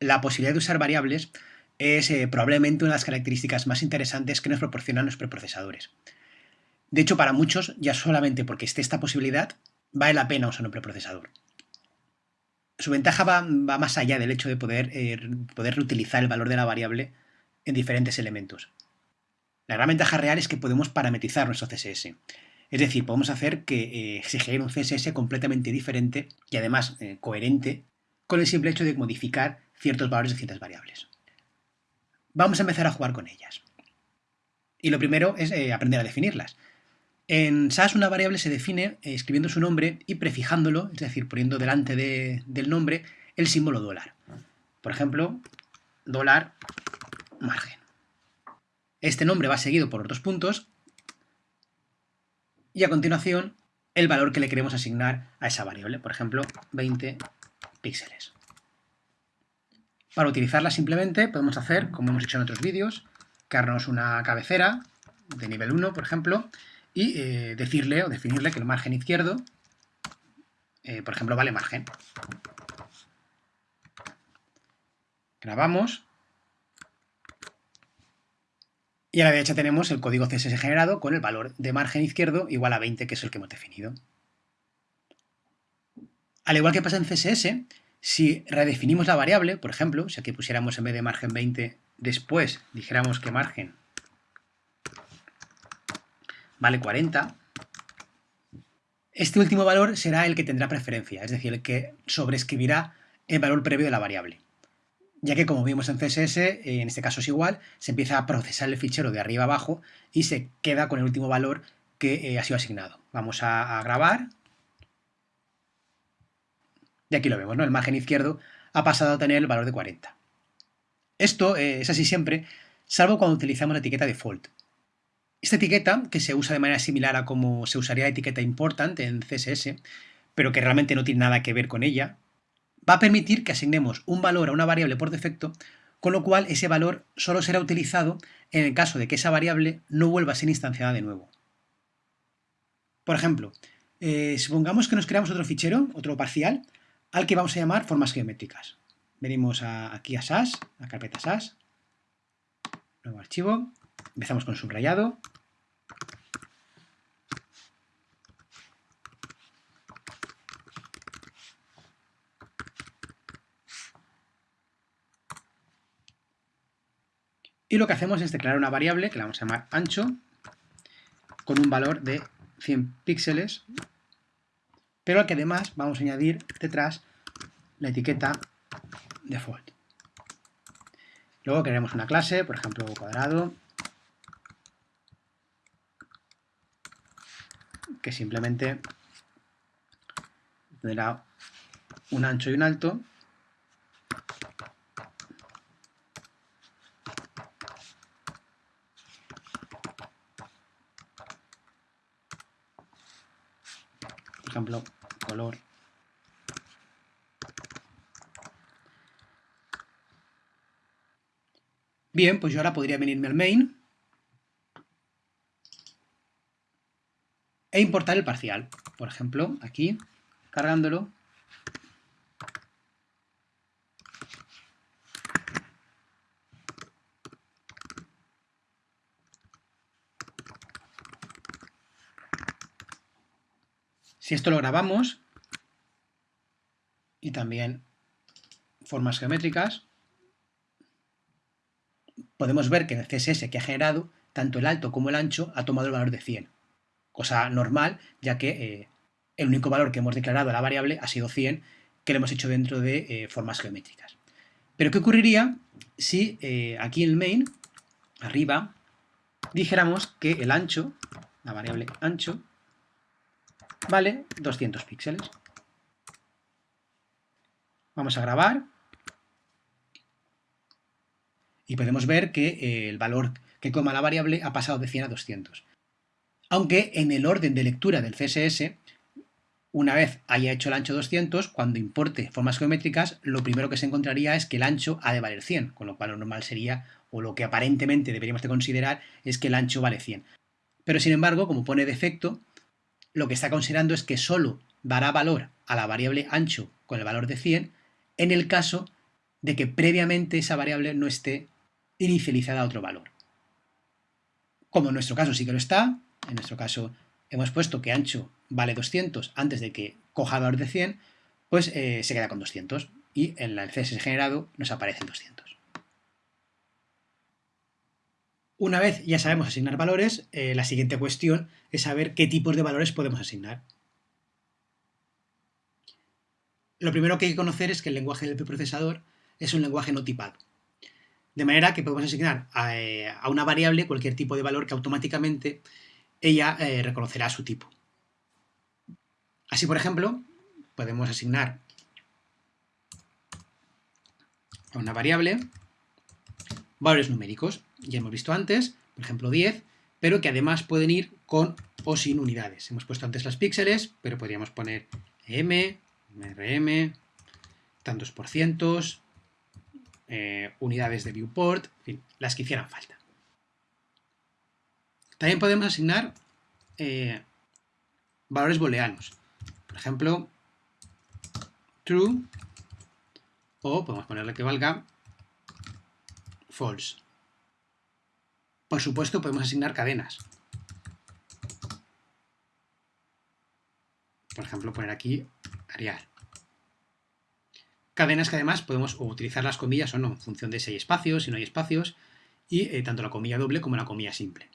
la posibilidad de usar variables es eh, probablemente una de las características más interesantes que nos proporcionan los preprocesadores. De hecho, para muchos, ya solamente porque esté esta posibilidad, vale la pena usar un preprocesador. Su ventaja va, más allá del hecho de poder, eh, poder reutilizar el valor de la variable en diferentes elementos. La gran ventaja real es que podemos parametrizar nuestro CSS. Es decir, podemos hacer que eh, se genere un CSS completamente diferente y además coherente con el simple hecho de modificar ciertos valores de ciertas variables. Vamos a empezar a jugar con ellas. Y lo primero es eh, aprender a definirlas. En SAS una variable se define eh, escribiendo su nombre y prefijándolo, es decir, poniendo delante del nombre el símbolo dólar. Por ejemplo, dólar margen. Este nombre va seguido por dos puntos y a continuación el valor que le queremos asignar a esa variable, por ejemplo, 20 píxeles. Para utilizarla simplemente podemos hacer, como hemos hecho en otros vídeos, crearnos una cabecera de nivel 1, por ejemplo, y eh, decirle o definirle que el margen izquierdo, eh, por ejemplo, vale margen. Grabamos. Y a la derecha tenemos el código CSS generado con el valor de margen izquierdo igual a 20, que es el que hemos definido. Al igual que pasa en CSS, si redefinimos la variable, por ejemplo, si aquí pusiéramos en vez de margen 20, después dijéramos que margen vale 40, este último valor será el que tendrá preferencia, es decir, el que sobreescribirá el valor previo de la variable. Ya que, como vimos en CSS, en este caso es igual, se empieza a procesar el fichero de arriba abajo y se queda con el último valor que eh, ha sido asignado. Vamos a grabar y aquí lo vemos, ¿no? El margen izquierdo ha pasado a tener el valor de 40. Esto eh, es así siempre, salvo cuando utilizamos la etiqueta default. Esta etiqueta, que se usa de manera similar a como se usaría la etiqueta important en CSS, pero que realmente no tiene nada que ver con ella, va a permitir que asignemos un valor a una variable por defecto, con lo cual ese valor solo será utilizado en el caso de que esa variable no vuelva a ser instanciada de nuevo. Por ejemplo, eh, supongamos que nos creamos otro fichero, otro parcial, al que vamos a llamar formas geométricas. Venimos aquí a SAS, a carpeta SAS, nuevo archivo, empezamos con subrayado, Y lo que hacemos es declarar una variable que la vamos a llamar ancho con un valor de 100 píxeles pero al que además vamos a añadir detrás la etiqueta default. Luego crearemos una clase, por ejemplo, cuadrado, que simplemente tendrá un ancho y un alto, por ejemplo, color. Bien, pues yo ahora podría venirme al main e importar el parcial. Por ejemplo, aquí, cargándolo, Si esto lo grabamos, y también formas geométricas, podemos ver que en el CSS que ha generado, tanto el alto como el ancho ha tomado el valor de 100. Cosa normal, ya que eh, el único valor que hemos declarado a la variable ha sido 100, que lo hemos hecho dentro de eh, formas geométricas. Pero ¿qué ocurriría si eh, aquí en el main, arriba, dijéramos que el ancho, la variable ancho, vale 200 píxeles. Vamos a grabar. Y podemos ver que eh, el valor que coma la variable ha pasado de 100 a 200. Aunque en el orden de lectura del CSS, una vez haya hecho el ancho 200, cuando importe formas geométricas, lo primero que se encontraría es que el ancho ha de valer 100, con lo cual lo normal sería, o lo que aparentemente deberíamos de considerar, es que el ancho vale 100. Pero sin embargo, como pone defecto, lo que está considerando es que solo dará valor a la variable ancho con el valor de 100 en el caso de que previamente esa variable no esté inicializada a otro valor. Como en nuestro caso sí que lo está, en nuestro caso hemos puesto que ancho vale 200 antes de que coja valor de 100, pues eh, se queda con 200 y en el CSS generado nos aparecen 200. Una vez ya sabemos asignar valores, eh, la siguiente cuestión es saber qué tipos de valores podemos asignar. Lo primero que hay que conocer es que el lenguaje del preprocesador es un lenguaje no tipado. De manera que podemos asignar a, eh, una variable cualquier tipo de valor que automáticamente ella eh, reconocerá su tipo. Así, por ejemplo, podemos asignar a una variable valores numéricos. Ya hemos visto antes, por ejemplo 10, pero que además pueden ir con o sin unidades. Hemos puesto antes las píxeles, pero podríamos poner m, rm, tantos por cientos, eh, unidades de viewport, en fin, las que hicieran falta. También podemos asignar eh, valores booleanos. Por ejemplo, true, o podemos ponerle que valga false. Por supuesto, podemos asignar cadenas. Por ejemplo, poner aquí Arial. Cadenas que además podemos utilizar las comillas o no, en función de si hay espacios, si no hay espacios, y eh, tanto la comilla doble como la comilla simple.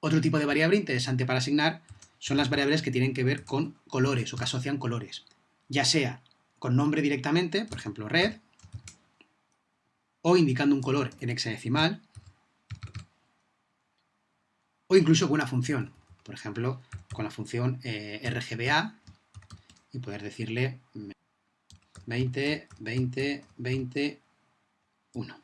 Otro tipo de variable interesante para asignar son las variables que tienen que ver con colores o que asocian colores, ya sea con nombre directamente, por ejemplo red, o indicando un color en hexadecimal, o incluso con una función, por ejemplo, con la función eh, RGBA, y poder decirle 20, 20, 20, 1.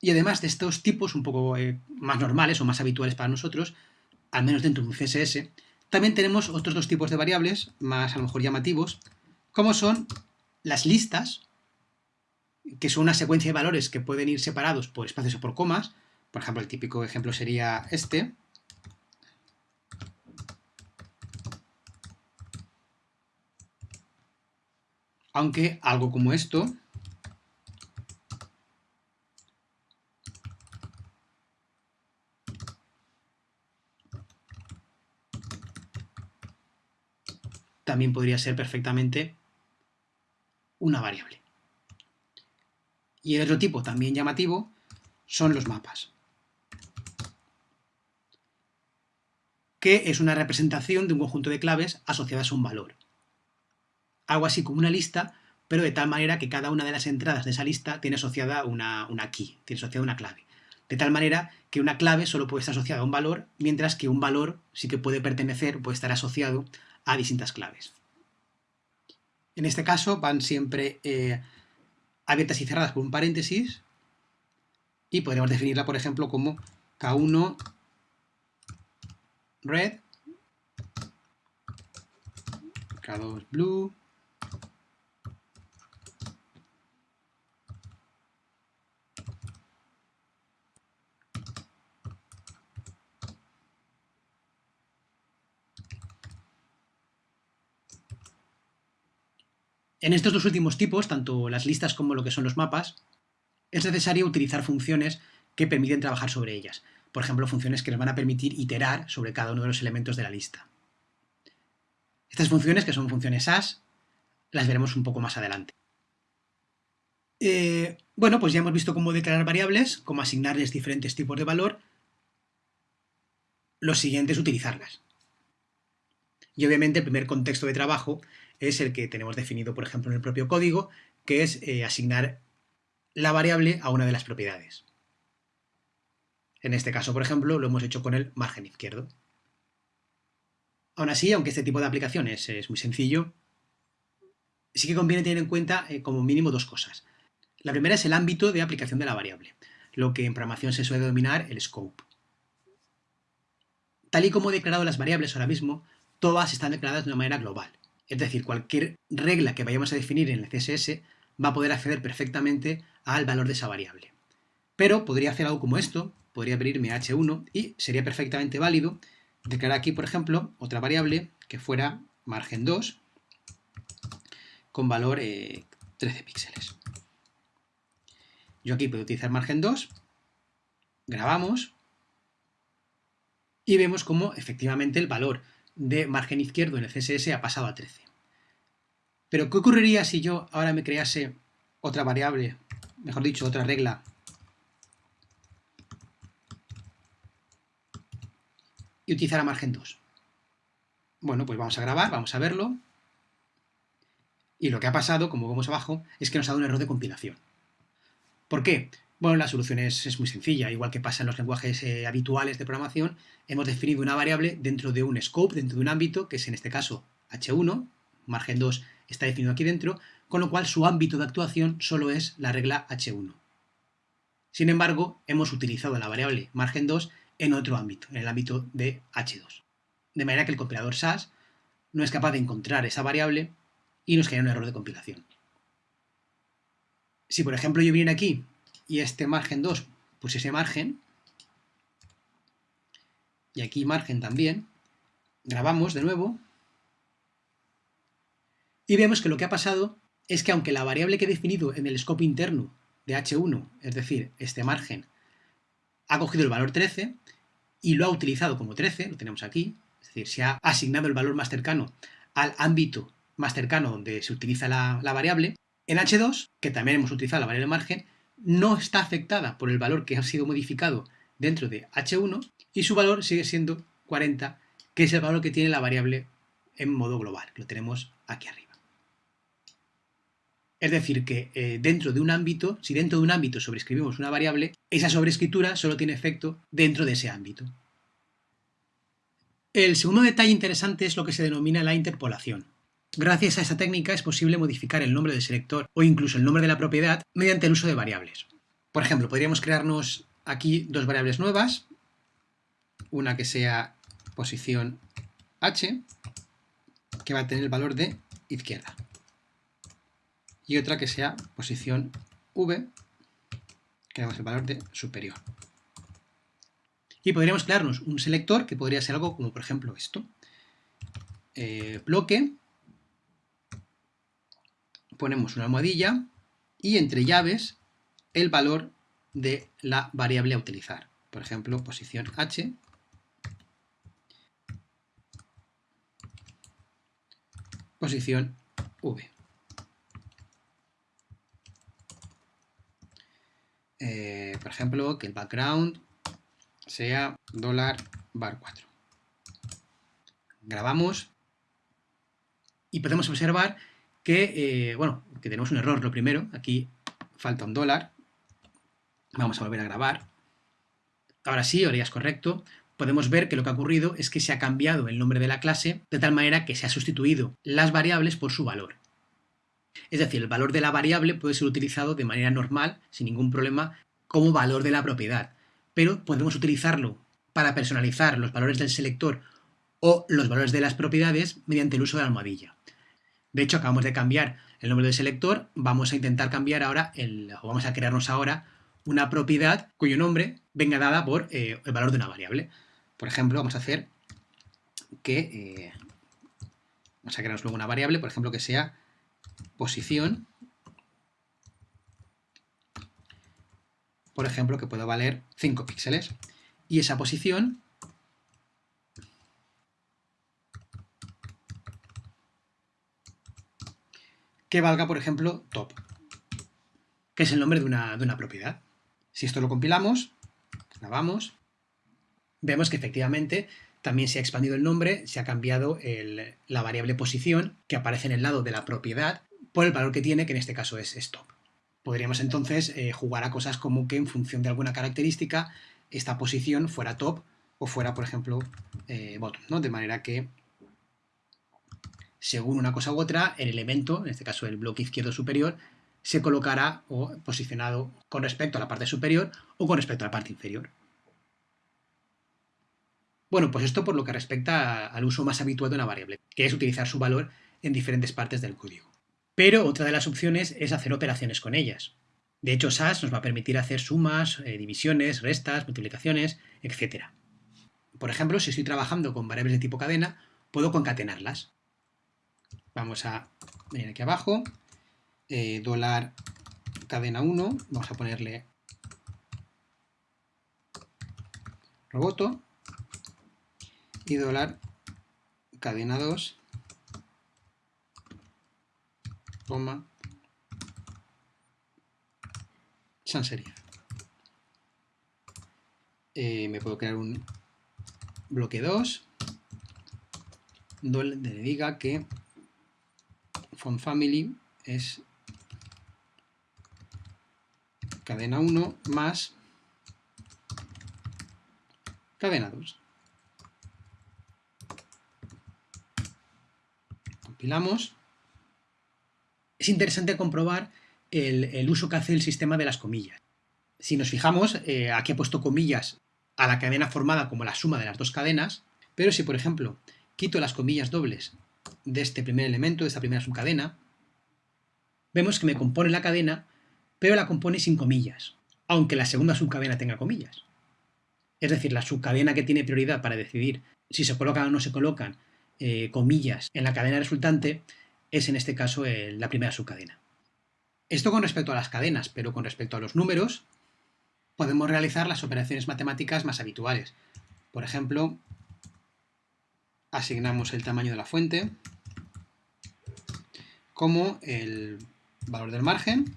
Y además de estos tipos un poco eh, más normales o más habituales para nosotros, al menos dentro de un CSS, también tenemos otros dos tipos de variables, más a lo mejor llamativos, como son las listas, que son una secuencia de valores que pueden ir separados por espacios o por comas. Por ejemplo, el típico ejemplo sería este. Aunque algo como esto también podría ser perfectamente una variable. Y el otro tipo también llamativo son los mapas, que es una representación de un conjunto de claves asociadas a un valor. Algo así como una lista, pero de tal manera que cada una de las entradas de esa lista tiene asociada una, una key, tiene asociada una clave. De tal manera que una clave solo puede estar asociada a un valor, mientras que un valor sí que puede pertenecer, puede estar asociado a distintas claves. En este caso van siempre eh, abiertas y cerradas por un paréntesis y podríamos definirla, por ejemplo, como K1 red, K2 blue, En estos dos últimos tipos, tanto las listas como lo que son los mapas, es necesario utilizar funciones que permiten trabajar sobre ellas. Por ejemplo, funciones que nos van a permitir iterar sobre cada uno de los elementos de la lista. Estas funciones, que son funciones as, las veremos un poco más adelante. Eh, bueno, pues ya hemos visto cómo declarar variables, cómo asignarles diferentes tipos de valor. Lo siguiente es utilizarlas. Y obviamente el primer contexto de trabajo es el que tenemos definido, por ejemplo, en el propio código, que es eh, asignar la variable a una de las propiedades. En este caso, por ejemplo, lo hemos hecho con el margen izquierdo. Aún así, aunque este tipo de aplicaciones es muy sencillo, sí que conviene tener en cuenta eh, como mínimo dos cosas. La primera es el ámbito de aplicación de la variable, lo que en programación se suele denominar el scope. Tal y como he declarado las variables ahora mismo, todas están declaradas de una manera global. Es decir, cualquier regla que vayamos a definir en el CSS va a poder acceder perfectamente al valor de esa variable. Pero podría hacer algo como esto, podría abrirme h1 y sería perfectamente válido declarar aquí, por ejemplo, otra variable que fuera margen 2 con valor 13 eh, píxeles. Yo aquí puedo utilizar margen 2, grabamos y vemos cómo efectivamente el valor de margen izquierdo en el CSS ha pasado a 13. Pero ¿qué ocurriría si yo ahora me crease otra variable, mejor dicho, otra regla y utilizara margen 2? Bueno, pues vamos a grabar, vamos a verlo. Y lo que ha pasado, como vemos abajo, es que nos ha dado un error de compilación. ¿Por qué? Bueno, la solución es, muy sencilla. Igual que pasa en los lenguajes eh, habituales de programación, hemos definido una variable dentro de un scope, dentro de un ámbito, que es en este caso h1, margen 2 está definido aquí dentro, con lo cual su ámbito de actuación solo es la regla h1. Sin embargo, hemos utilizado la variable margen 2 en otro ámbito, en el ámbito de h2. De manera que el compilador SAS no es capaz de encontrar esa variable y nos genera un error de compilación. Si por ejemplo yo viniera aquí y este margen 2 pusiese margen, y aquí margen también, grabamos de nuevo, y vemos que lo que ha pasado es que aunque la variable que he definido en el scope interno de h1, es decir, este margen, ha cogido el valor 13 y lo ha utilizado como 13, lo tenemos aquí, es decir, se ha asignado el valor más cercano al ámbito más cercano donde se utiliza la, la variable, en H2, que también hemos utilizado la variable margen, no está afectada por el valor que ha sido modificado dentro de H1 y su valor sigue siendo 40, que es el valor que tiene la variable en modo global, lo tenemos aquí arriba. Es decir, que eh, dentro de un ámbito, si dentro de un ámbito sobrescribimos una variable, esa sobrescritura solo tiene efecto dentro de ese ámbito. El segundo detalle interesante es lo que se denomina la interpolación. Gracias a esta técnica es posible modificar el nombre del selector o incluso el nombre de la propiedad mediante el uso de variables. Por ejemplo, podríamos crearnos aquí dos variables nuevas, una que sea posición h, que va a tener el valor de izquierda, y otra que sea posición v, que damos el valor de superior. Y podríamos crearnos un selector que podría ser algo como por ejemplo esto. Eh, bloque, ponemos una almohadilla y entre llaves el valor de la variable a utilizar. Por ejemplo, posición h, posición v. Eh, por ejemplo, que el background sea dólar bar 4. Grabamos y podemos observar que, eh, bueno, que tenemos un error, lo primero, aquí falta un dólar, vamos a volver a grabar, ahora sí, ahora ya es correcto, podemos ver que lo que ha ocurrido es que se ha cambiado el nombre de la clase de tal manera que se ha sustituido las variables por su valor. Es decir, el valor de la variable puede ser utilizado de manera normal, sin ningún problema, como valor de la propiedad, pero podemos utilizarlo para personalizar los valores del selector o los valores de las propiedades mediante el uso de la almohadilla. De hecho, acabamos de cambiar el nombre del selector, vamos a intentar cambiar ahora, el, o vamos a crearnos ahora una propiedad cuyo nombre venga dada por eh, el valor de una variable. Por ejemplo, vamos a hacer que, eh, vamos a crearnos luego una variable, por ejemplo, que sea posición, por ejemplo, que pueda valer 5 píxeles. Y esa posición que valga, por ejemplo, top, que es el nombre de una, propiedad. Si esto lo compilamos, grabamos, vemos que efectivamente también se ha expandido el nombre, se ha cambiado la variable posición que aparece en el lado de la propiedad por el valor que tiene, que en este caso es, top. Podríamos entonces eh, jugar a cosas como que en función de alguna característica esta posición fuera top o fuera, por ejemplo, eh, bottom, ¿no? De manera que según una cosa u otra, el elemento, en este caso el bloque izquierdo superior, se colocará o posicionado con respecto a la parte superior o con respecto a la parte inferior. Bueno, pues esto por lo que respecta al uso más habitual de una variable, que es utilizar su valor en diferentes partes del código. Pero otra de las opciones es hacer operaciones con ellas. De hecho, SAS nos va a permitir hacer sumas, eh, divisiones, restas, multiplicaciones, etc. Por ejemplo, si estoy trabajando con variables de tipo cadena, puedo concatenarlas. Vamos a venir aquí abajo, eh, dólar cadena 1, vamos a ponerle roboto. Y dólar cadena 2, coma, sans serif. Eh, me puedo crear un bloque 2 donde le diga que font family es cadena 1 más cadena 2. Compilamos. Es interesante comprobar el, uso que hace el sistema de las comillas. Si nos fijamos, eh, aquí he puesto comillas a la cadena formada como la suma de las dos cadenas, pero si, por ejemplo, quito las comillas dobles de este primer elemento, de esta primera subcadena, vemos que me compone la cadena, pero la compone sin comillas, aunque la segunda subcadena tenga comillas. Es decir, la subcadena que tiene prioridad para decidir si se colocan o no se colocan eh, comillas en la cadena resultante es en este caso la primera subcadena. Esto con respecto a las cadenas, pero con respecto a los números, podemos realizar las operaciones matemáticas más habituales. Por ejemplo, asignamos el tamaño de la fuente como el valor del margen,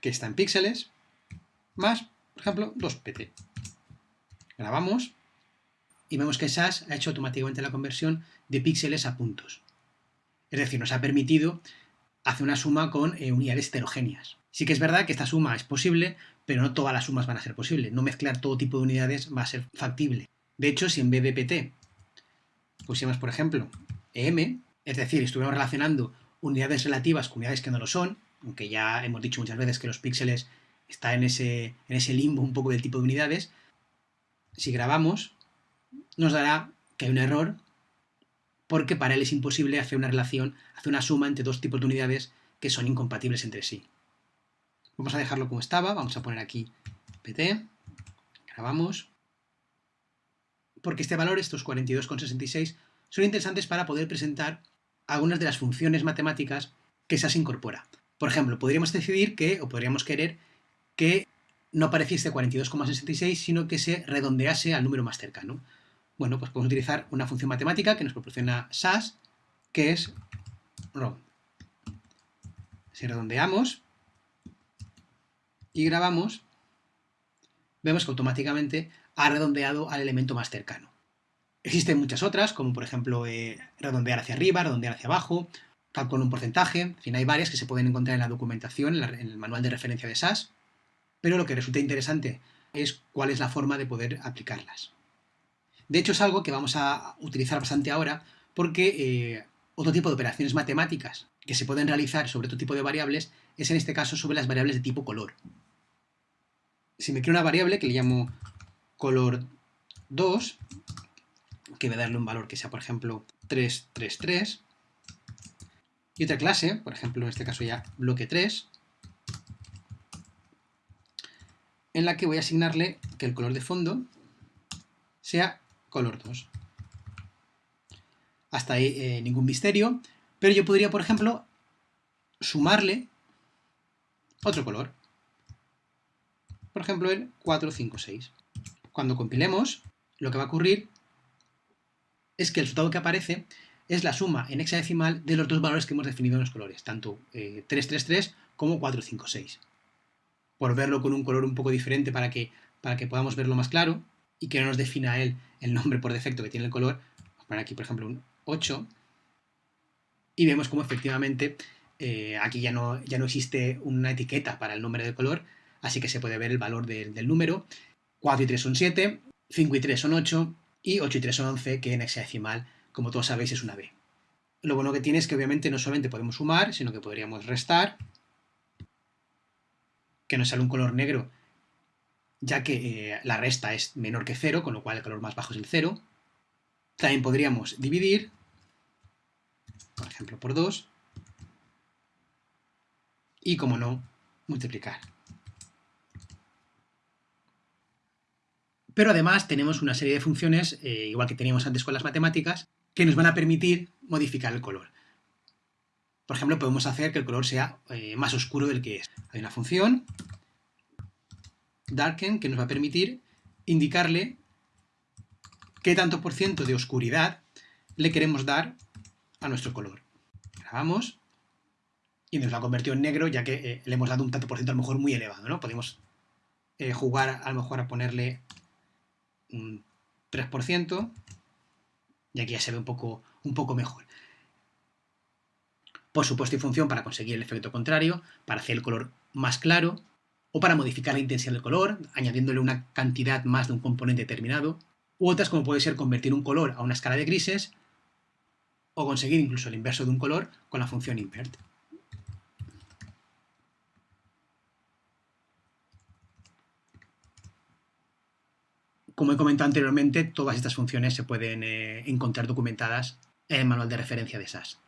que está en píxeles, más, por ejemplo, 2pt. Grabamos y vemos que SAS ha hecho automáticamente la conversión de píxeles a puntos. Es decir, nos ha permitido hacer una suma con eh, unidades heterogéneas. Sí que es verdad que esta suma es posible, pero no todas las sumas van a ser posibles. No mezclar todo tipo de unidades va a ser factible. De hecho, si en vez de pt pusiéramos, por ejemplo, em, es decir, estuviéramos relacionando unidades relativas con unidades que no lo son, aunque ya hemos dicho muchas veces que los píxeles están en ese, en ese limbo un poco del tipo de unidades, si grabamos, nos dará que hay un error porque para él es imposible hacer una relación, hacer una suma entre dos tipos de unidades que son incompatibles entre sí. Vamos a dejarlo como estaba, vamos a poner aquí pt, grabamos, porque este valor, estos 42,66, son interesantes para poder presentar algunas de las funciones matemáticas que SAS incorpora. Por ejemplo, podríamos decidir que, o podríamos querer, que no apareciese 42,66, sino que se redondease al número más cercano. Bueno, pues podemos utilizar una función matemática que nos proporciona SAS, que es round. Si redondeamos y grabamos, vemos que automáticamente ha redondeado al elemento más cercano. Existen muchas otras, como por ejemplo eh, redondear hacia arriba, redondear hacia abajo, calcular un porcentaje, en fin, hay varias que se pueden encontrar en la documentación, en, el manual de referencia de SAS, pero lo que resulta interesante es cuál es la forma de poder aplicarlas. De hecho, es algo que vamos a utilizar bastante ahora porque eh, otro tipo de operaciones matemáticas que se pueden realizar sobre otro tipo de variables es en este caso sobre las variables de tipo color. Si me creo una variable que le llamo color 2, que voy a darle un valor que sea, por ejemplo, 333, y otra clase, por ejemplo, en este caso ya bloque 3, en la que voy a asignarle que el color de fondo sea color 2. Hasta ahí eh, ningún misterio, pero yo podría, por ejemplo, sumarle otro color. Por ejemplo, el 456. Cuando compilemos, lo que va a ocurrir es que el resultado que aparece es la suma en hexadecimal de los dos valores que hemos definido en los colores, tanto 333 eh, como 456. Por verlo con un color un poco diferente para que, para que podamos verlo más claro y que no nos defina él el nombre por defecto que tiene el color, vamos a poner aquí por ejemplo un 8 y vemos como efectivamente eh, aquí ya no, ya no existe una etiqueta para el nombre del color, así que se puede ver el valor del número. 4 y 3 son 7, 5 y 3 son 8 y 8 y 3 son 11, que en hexadecimal, como todos sabéis, es una B. Lo bueno que tiene es que obviamente no solamente podemos sumar, sino que podríamos restar, que nos sale un color negro, ya que eh, la resta es menor que 0, con lo cual el color más bajo es el 0. También podríamos dividir, por ejemplo, por 2, y, como no, multiplicar. Pero además tenemos una serie de funciones, eh, igual que teníamos antes con las matemáticas, que nos van a permitir modificar el color. Por ejemplo, podemos hacer que el color sea eh, más oscuro del que es. Hay una función, darken, que nos va a permitir indicarle qué tanto por ciento de oscuridad le queremos dar a nuestro color. Grabamos y nos lo ha convertido en negro ya que eh, le hemos dado un tanto por ciento a lo mejor muy elevado, ¿no? Podemos jugar a lo mejor a ponerle un 3% y aquí ya se ve un poco, un poco mejor. Por supuesto hay función para conseguir el efecto contrario, para hacer el color más claro, o para modificar la intensidad del color, añadiéndole una cantidad más de un componente determinado, u otras como puede ser convertir un color a una escala de grises, o conseguir incluso el inverso de un color con la función invert. Como he comentado anteriormente, todas estas funciones se pueden eh, encontrar documentadas en el manual de referencia de SAS.